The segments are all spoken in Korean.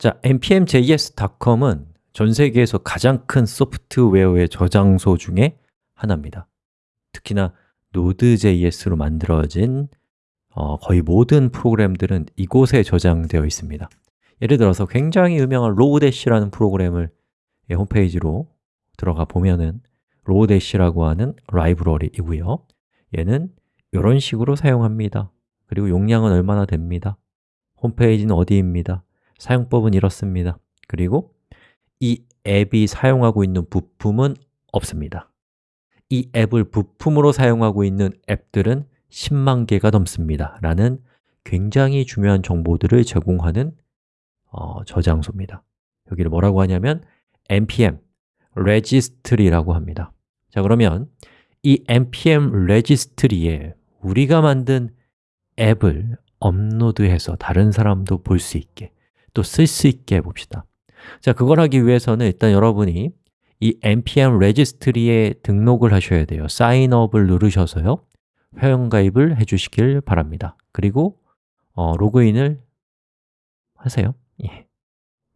자, npmjs.com은 전 세계에서 가장 큰 소프트웨어의 저장소 중에 하나입니다. 특히나 Node.js로 만들어진 어, 거의 모든 프로그램들은 이곳에 저장되어 있습니다. 예를 들어서 굉장히 유명한 Lodash라는 프로그램을 홈페이지로 들어가 보면은 Lodash라고 하는 라이브러리이고요. 얘는 이런 식으로 사용합니다. 그리고 용량은 얼마나 됩니다? 홈페이지는 어디입니다 사용법은 이렇습니다. 그리고 이 앱이 사용하고 있는 부품은 없습니다. 이 앱을 부품으로 사용하고 있는 앱들은 10만 개가 넘습니다. 라는 굉장히 중요한 정보들을 제공하는 어, 저장소입니다. 여기를 뭐라고 하냐면 npm registry라고 합니다. 자 그러면 이 npm registry에 우리가 만든 앱을 업로드해서 다른 사람도 볼 수 있게 또 쓸 수 있게 해봅시다. 자, 그걸 하기 위해서는 일단 여러분이 이 npm registry에 등록을 하셔야 돼요. 사인업을 누르셔서요. 회원가입을 해주시길 바랍니다. 그리고 어, 로그인을 하세요. 예.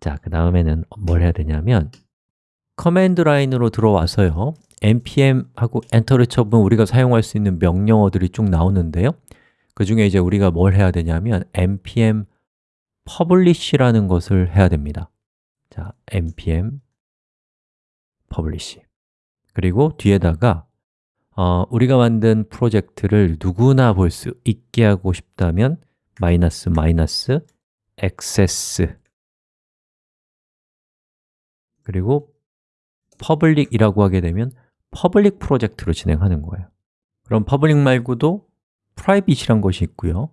자, 그 다음에는 뭘 해야 되냐면 command line으로 들어와서요. npm 하고 엔터를 쳐보면 우리가 사용할 수 있는 명령어들이 쭉 나오는데요. 그 중에 이제 우리가 뭘 해야 되냐면 npm publish라는 것을 해야 됩니다. 자, npm publish. 그리고 뒤에다가 어, 우리가 만든 프로젝트를 누구나 볼 수 있게 하고 싶다면 마이너스 마이너스 access. 그리고 public이라고 하게 되면 public 프로젝트로 진행하는 거예요. 그럼 public 말고도 private이란 것이 있고요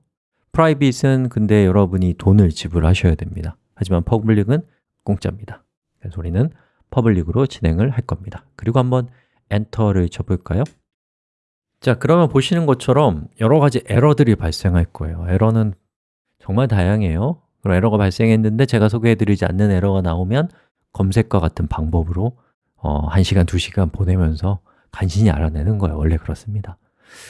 private은 근데 여러분이 돈을 지불하셔야 됩니다. 하지만 public은 공짜입니다. 그래서 우리는 public으로 진행을 할 겁니다. 그리고 한번 엔터를 쳐볼까요? 자, 그러면 보시는 것처럼 여러 가지 에러들이 발생할 거예요. 에러는 정말 다양해요. 그럼 에러가 발생했는데 제가 소개해드리지 않는 에러가 나오면 검색과 같은 방법으로 어, 1시간, 2시간 보내면서 간신히 알아내는 거예요. 원래 그렇습니다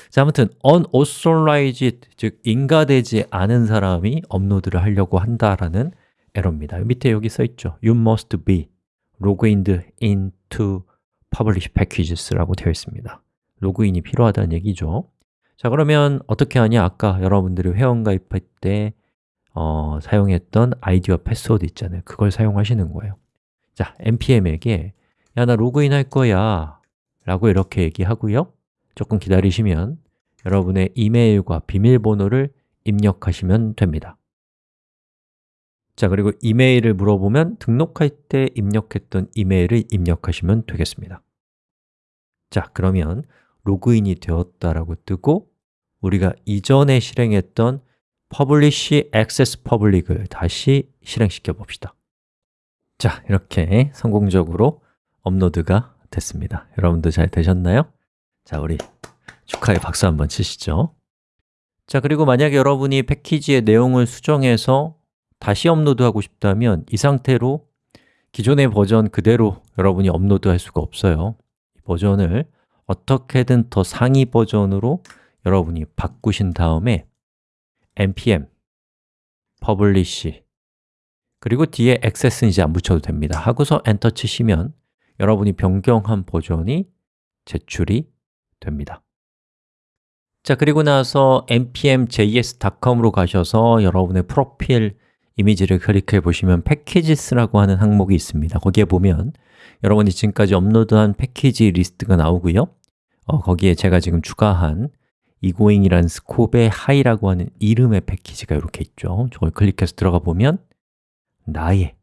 자, 아무튼 unauthorized, 즉 인가되지 않은 사람이 업로드를 하려고 한다라는 에러입니다. 밑에 여기 써 있죠. You must be logged into publish packages라고 되어 있습니다. 로그인이 필요하다는 얘기죠. 자, 그러면 어떻게 하냐? 아까 여러분들이 회원가입할 때 어, 사용했던 아이디와 패스워드 있잖아요. 그걸 사용하시는 거예요. 자, npm에게 야, 나 로그인 할 거야 라고 이렇게 얘기하고요 조금 기다리시면 여러분의 이메일과 비밀번호를 입력하시면 됩니다. 자, 그리고 이메일을 물어보면 등록할 때 입력했던 이메일을 입력하시면 되겠습니다. 자, 그러면 로그인이 되었다라고 뜨고 우리가 이전에 실행했던 publish access public을 다시 실행시켜 봅시다. 자, 이렇게 성공적으로 업로드가 됐습니다. 여러분도 잘 되셨나요? 자, 우리 축하의 박수 한번 치시죠. 자, 그리고 만약에 여러분이 패키지의 내용을 수정해서 다시 업로드하고 싶다면 이 상태로 기존의 버전 그대로 여러분이 업로드할 수가 없어요. 버전을 어떻게든 더 상위 버전으로 여러분이 바꾸신 다음에 npm publish 그리고 뒤에 access는 이제 안 붙여도 됩니다. 하고서 엔터 치시면 여러분이 변경한 버전이 제출이 됩니다. 자, 그리고 나서 npm.js.com으로 가셔서 여러분의 프로필 이미지를 클릭해 보시면 packages라고 하는 항목이 있습니다. 거기에 보면 여러분이 지금까지 업로드한 패키지 리스트가 나오고요. 어, 거기에 제가 지금 추가한 이고잉이라는 scope의 hi라고 하는 이름의 패키지가 이렇게 있죠. 저걸 클릭해서 들어가 보면 나의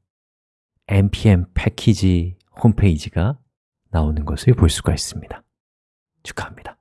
npm 패키지 홈페이지가 나오는 것을 볼 수가 있습니다 축하합니다